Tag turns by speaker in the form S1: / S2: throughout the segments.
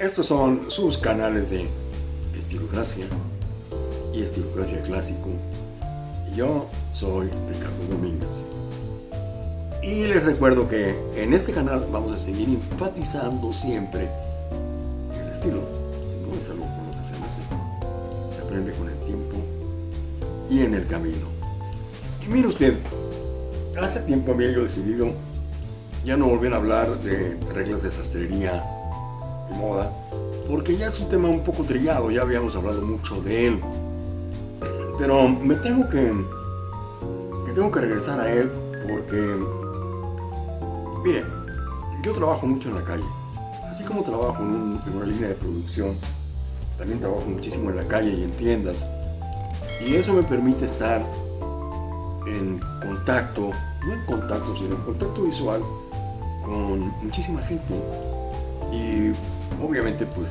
S1: Estos son sus canales de estilocracia y estilocracia clásico. Yo soy Ricardo Domínguez. Y les recuerdo que en este canal vamos a seguir enfatizando siempre el estilo. No es algo lo que se nace. Se aprende con el tiempo y en el camino. Y mire usted, hace tiempo había yo decidido ya no volver a hablar de reglas de sastrería moda, porque ya es un tema un poco trillado, ya habíamos hablado mucho de él. Pero me tengo que, que tengo que regresar a él porque, mire, yo trabajo mucho en la calle, así como trabajo en, en una línea de producción, también trabajo muchísimo en la calle y en tiendas, y eso me permite estar en contacto, no en contacto, sino en contacto visual con muchísima gente. Y obviamente pues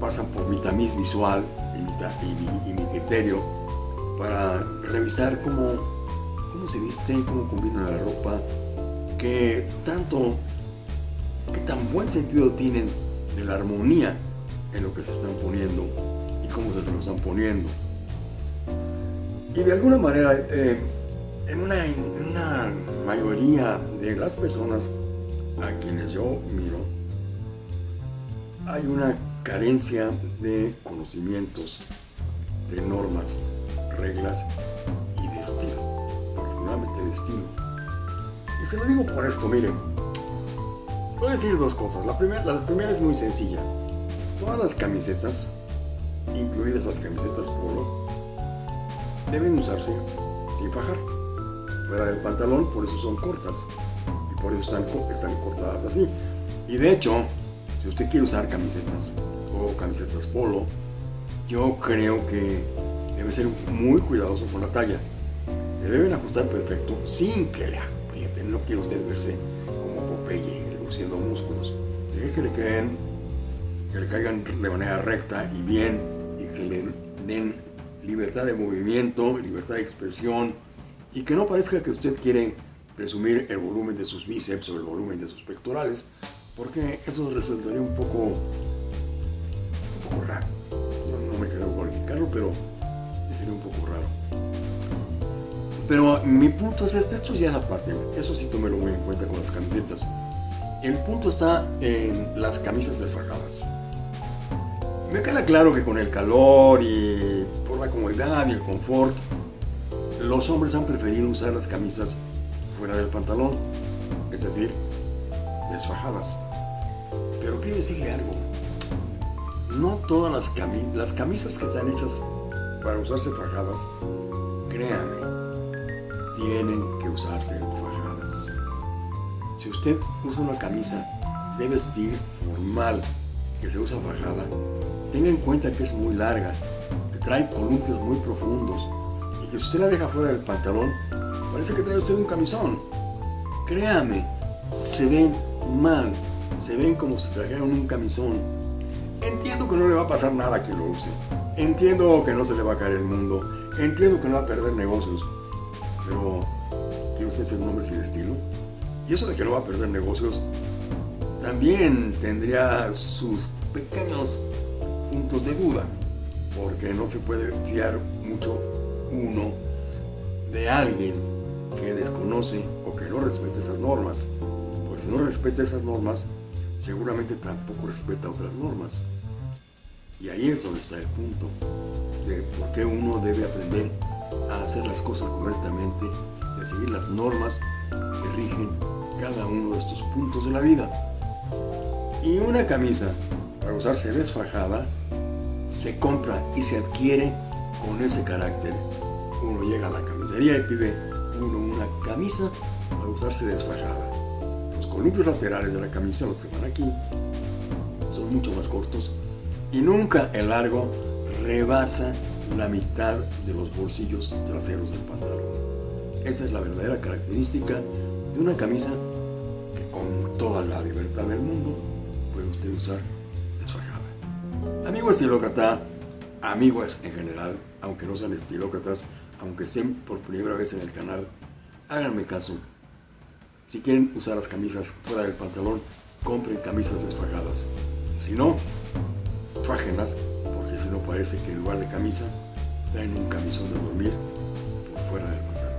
S1: pasan por mi tamiz visual y mi, criterio para revisar cómo, cómo se visten, cómo combina la ropa, qué tanto, qué tan buen sentido tienen de la armonía en lo que se están poniendo y cómo se lo están poniendo. Y de alguna manera, eh, en una mayoría de las personas a quienes yo miro, hay una carencia de conocimientos, de normas, reglas y de estilo, particularmente de estilo. Y se lo digo por esto, miren, voy a decir dos cosas. La primera, la primera es muy sencilla. Todas las camisetas, incluidas las camisetas polo, deben usarse sin fajar. Fuera del pantalón, por eso son cortas. Y por eso están, están cortadas así. Y de hecho, si usted quiere usar camisetas o camisetas polo, yo creo que debe ser muy cuidadoso con la talla. Le deben ajustar perfecto sin que le aprieten. No quiere usted verse como Popeye luciendo músculos. Deje que le que le caigan de manera recta y bien y que le den libertad de movimiento, libertad de expresión y que no parezca que usted quiere presumir el volumen de sus bíceps o el volumen de sus pectorales, porque eso resultaría un poco, un poco raro. Yo no me quiero cualificarlo, pero sería un poco raro. Pero mi punto es este, esto ya es aparte, eso sí tómelo muy en cuenta con las camisetas. El punto está en las camisas desfajadas. Me queda claro que con el calor y por la comodidad y el confort, los hombres han preferido usar las camisas fuera del pantalón, es decir, desfajadas. Pero quiero decirle algo, no todas las, las camisas que están hechas para usarse fajadas, créanme, tienen que usarse fajadas. Si usted usa una camisa de vestir formal que se usa fajada, tenga en cuenta que es muy larga, que trae columpios muy profundos y que si usted la deja fuera del pantalón, parece que trae usted un camisón. Créame, se ven mal, se ven como si trajeran un camisón. Entiendo que no le va a pasar nada que lo use. Entiendo que no se le va a caer el mundo. Entiendo que no va a perder negocios. Pero, ¿quiere usted ser un hombre sin estilo? Y eso de que no va a perder negocios también tendría sus pequeños puntos de duda, porque no se puede fiar mucho uno de alguien que desconoce o que no respeta esas normas, porque si no respeta esas normas, seguramente tampoco respeta otras normas. Y ahí es donde está el punto de por qué uno debe aprender a hacer las cosas correctamente y a seguir las normas que rigen cada uno de estos puntos de la vida. Y una camisa para usarse desfajada se compra y se adquiere con ese carácter. Uno llega a la camisería y pide uno una camisa para usarse desfajada. Columpios laterales de la camisa, los que van aquí, son mucho más cortos y nunca el largo rebasa la mitad de los bolsillos traseros del pantalón. Esa es la verdadera característica de una camisa que con toda la libertad del mundo puede usted usar desfajada. Amigos estilócrata, amigos en general, aunque no sean estilócratas, aunque estén por primera vez en el canal, háganme caso. Si quieren usar las camisas fuera del pantalón, compren camisas desfajadas. Si no, fájenlas, porque si no parece que en lugar de camisa, traen un camisón de dormir por fuera del pantalón.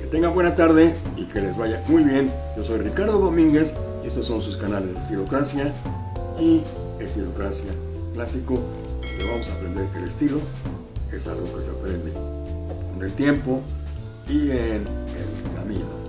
S1: Que tengan buena tarde y que les vaya muy bien. Yo soy Ricardo Domínguez y estos son sus canales de Estilocracia y Estilocracia Clásico, donde vamos a aprender que el estilo es algo que se aprende con el tiempo y en el camino.